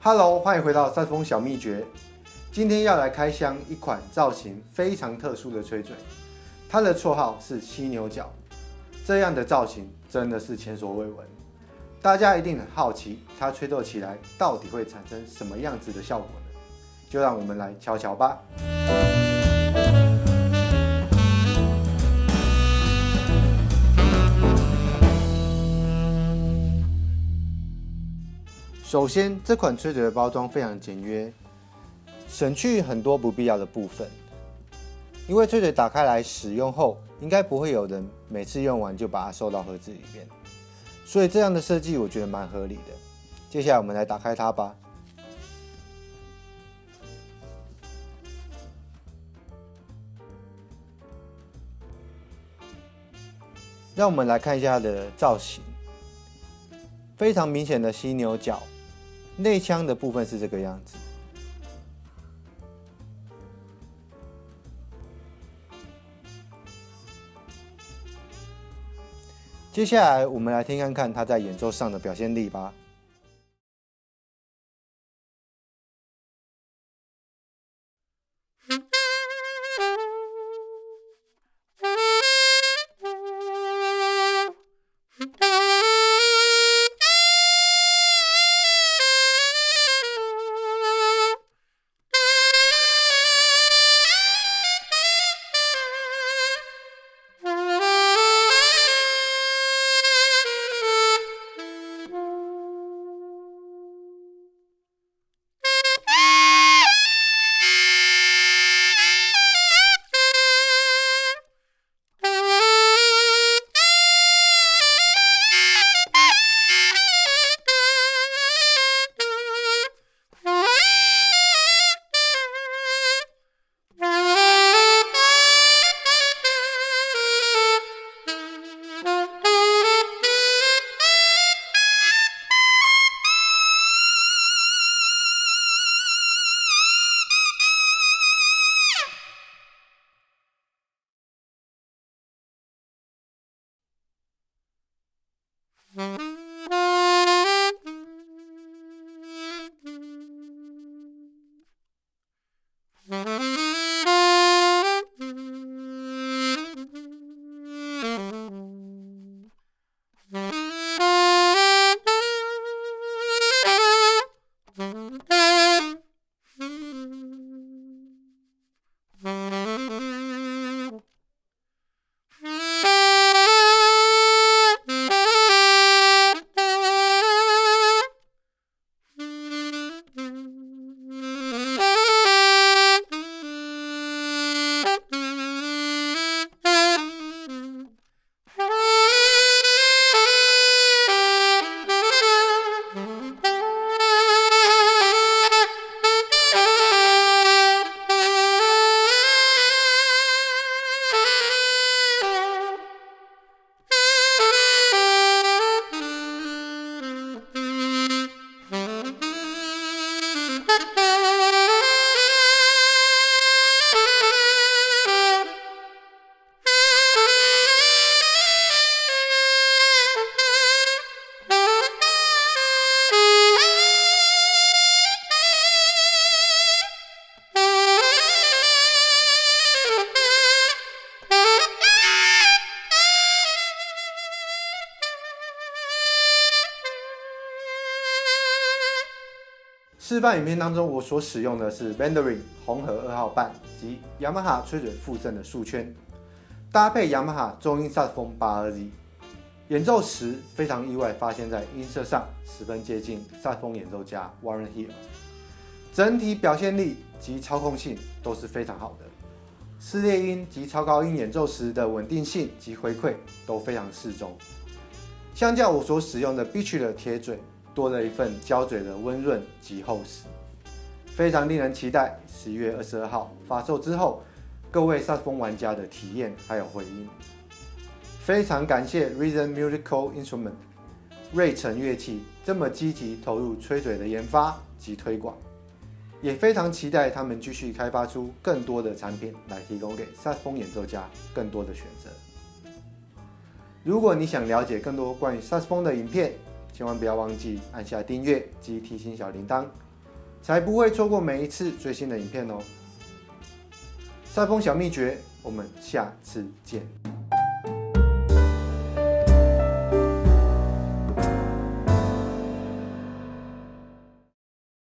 Hello，欢迎回到三峰小秘诀。今天要来开箱一款造型非常特殊的吹嘴，它的绰号是犀牛角。这样的造型真的是前所未闻，大家一定很好奇，它吹奏起来到底会产生什么样子的效果呢？就让我们来瞧瞧吧。首先，这款吹嘴的包装非常简约，省去很多不必要的部分。因为吹嘴打开来使用后，应该不会有人每次用完就把它收到盒子里面，所以这样的设计我觉得蛮合理的。接下来我们来打开它吧。让我们来看一下它的造型，非常明显的犀牛角。内腔的部分是这个样子。接下来，我们来听看看他在演奏上的表现力吧。Mm-hmm. 示范影片当中，我所使用的是 Vandery 红河二号半及雅马哈吹嘴附赠的束圈，搭配雅马哈中音萨克风八二 Z，演奏时非常意外，发现在音色上十分接近萨克风演奏家 Warren Hill，整体表现力及操控性都是非常好的，撕裂音及超高音演奏时的稳定性及回馈都非常适中，相较我所使用的 Beach 的铁嘴。多了一份胶嘴的温润及厚实，非常令人期待。十一月二十二号发售之后，各位萨克风玩家的体验还有回应。非常感谢 Reason Musical Instrument 瑞成乐器这么积极投入吹嘴的研发及推广，也非常期待他们继续开发出更多的产品来提供给萨克风演奏家更多的选择。如果你想了解更多关于萨克风的影片，千万不要忘记按下订阅及提醒小铃铛，才不会错过每一次最新的影片哦。赛风小秘诀，我们下次见。